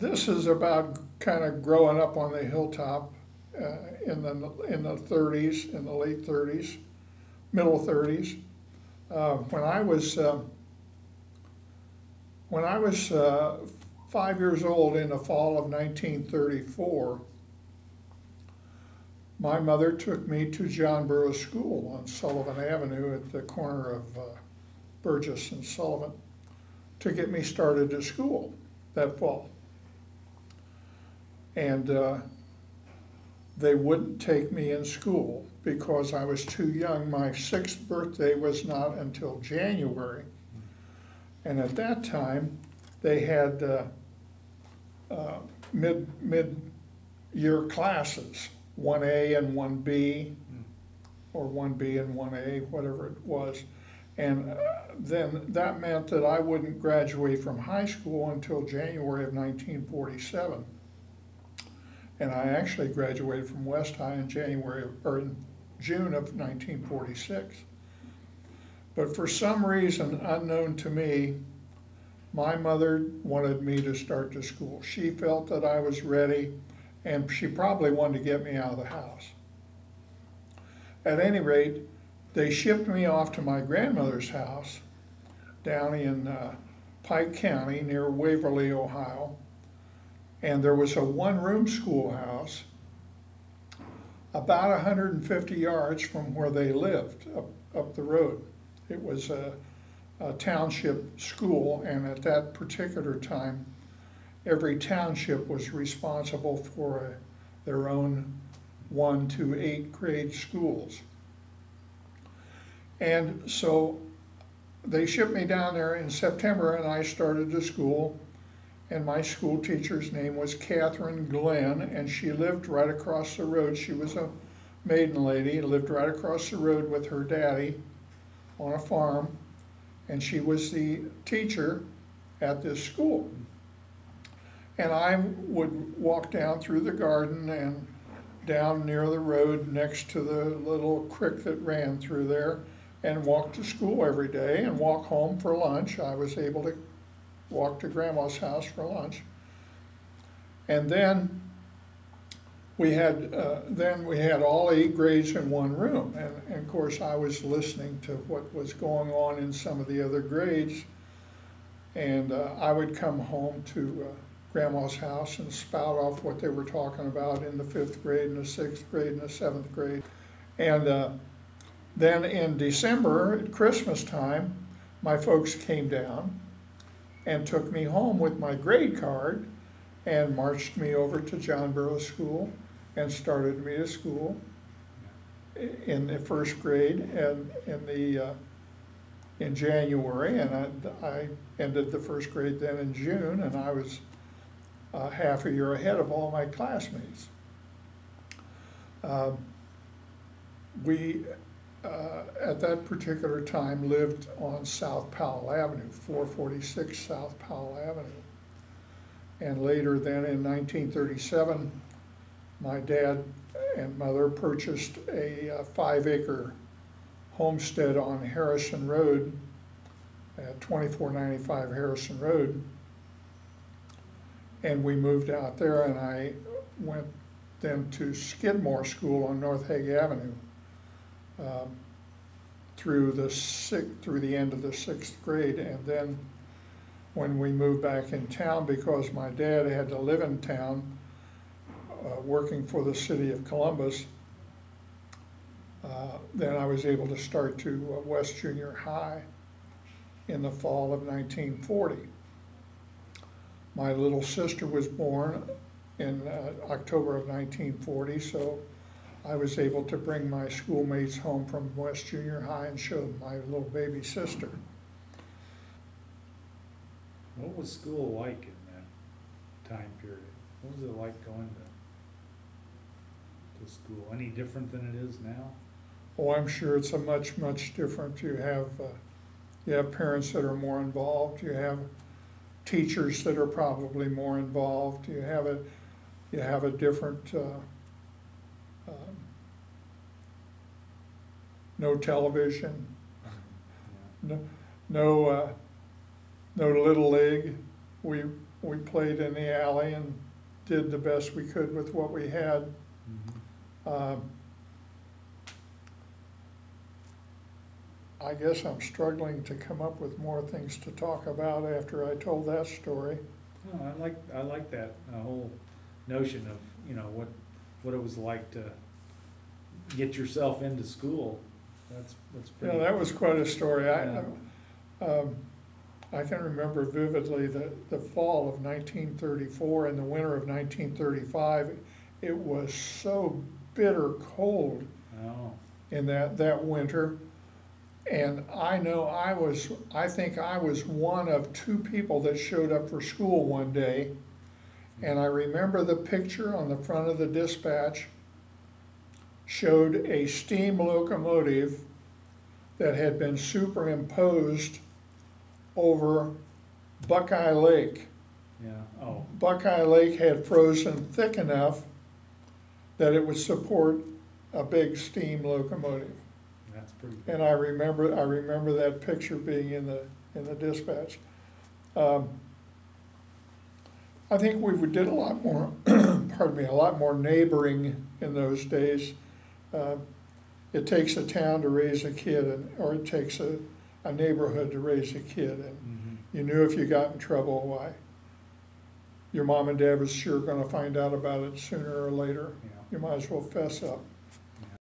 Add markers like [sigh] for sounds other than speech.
this is about kind of growing up on the hilltop uh, in the, in the thirties, in the late thirties, middle thirties. Uh, When I was, uh, when I was uh, five years old in the fall of nineteen thirty-four, my mother took me to John Burroughs School on Sullivan Avenue at the corner of uh, Burgess and Sullivan to get me started to school that fall. And uh, they wouldn't take me in school because I was too young. My sixth birthday was not until January. And at that time, they had uh, uh, mid, mid-year classes, one A and one B, or one B and one A, whatever it was. And uh, then that meant that I wouldn't graduate from high school until January of nineteen forty-seven. And I actually graduated from West High in January, or in June of nineteen forty-six. But for some reason unknown to me, my mother wanted me to start to school. She felt that I was ready, and she probably wanted to get me out of the house. At any rate, they shipped me off to my grandmother's house down in uh, Pike County near Waverly, Ohio. And there was a one-room schoolhouse about 150 yards from where they lived, up, up the road. It was a, a township school, and at that particular time, every township was responsible for uh, their own one to eight grade schools. And so they shipped me down there in September and I started to school. And my school teacher's name was Catherine Glenn and she lived right across the road. She was a maiden lady, lived right across the road with her daddy on a farm. And she was the teacher at this school. And I would walk down through the garden and down near the road next to the little creek that ran through there and walk to school every day and walk home for lunch. I was able to walk to grandma's house for lunch. And then we had, uh, then we had all eight grades in one room. And, and of course, I was listening to what was going on in some of the other grades. And uh, I would come home to uh, grandma's house and spout off what they were talking about in the fifth grade and the sixth grade and the seventh grade. And uh, then in December, at Christmas time, my folks came down and took me home with my grade card and marched me over to John Burroughs School and started me to school in the first grade and in the, uh, in January. And I, I ended the first grade then in June and I was uh, half a year ahead of all my classmates. Um, We, uh, at that particular time, lived on South Powell Avenue, 446 South Powell Avenue. And later then, in 1937, my dad and mother purchased a uh, five-acre homestead on Harrison Road, at 2495 Harrison Road. And we moved out there and I went then to Skidmore School on North Hague Avenue um, through the sixth, through the end of the sixth grade. And then when we moved back in town, because my dad had to live in town, uh, working for the city of Columbus, uh, then I was able to start to uh, West Junior High in the fall of 1940. My little sister was born in uh, October of 1940, so I was able to bring my schoolmates home from West Junior High and show my little baby sister. What was school like in that time period? What was it like going to, to school? Any different than it is now? Oh, I'm sure it's a much, much different. You have, uh, you have parents that are more involved. You have teachers that are probably more involved. You have a, you have a different, uh, um, no television, no, no, uh, no little league. We, we played in the alley and did the best we could with what we had. Mhm. Um, I guess I'm struggling to come up with more things to talk about after I told that story. No, I like, I like that, uh, whole notion of, you know, what, what it was like to get yourself into school. That's, that's pretty. Yeah, that was quite a story. I, Yeah. um, I can remember vividly the, the fall of nineteen thirty-four and the winter of nineteen thirty-five. It was so bitter cold Oh, in that, that winter. And I know I was, I think I was one of two people that showed up for school one day. And I remember the picture on the front of the dispatch showed a steam locomotive that had been superimposed over Buckeye Lake. yeah, oh, Buckeye Lake had frozen thick enough that it would support a big steam locomotive. that's pretty. And I remember, I remember that picture being in the, in the dispatch. Um, I think we did a lot more, [clears throat] pardon me, a lot more neighboring in those days. Uh, It takes a town to raise a kid, and, or it takes a, a neighborhood to raise a kid, and Mhm. you knew if you got in trouble, why? Your mom and dad was sure gonna find out about it sooner or later. Yeah, You might as well fess up.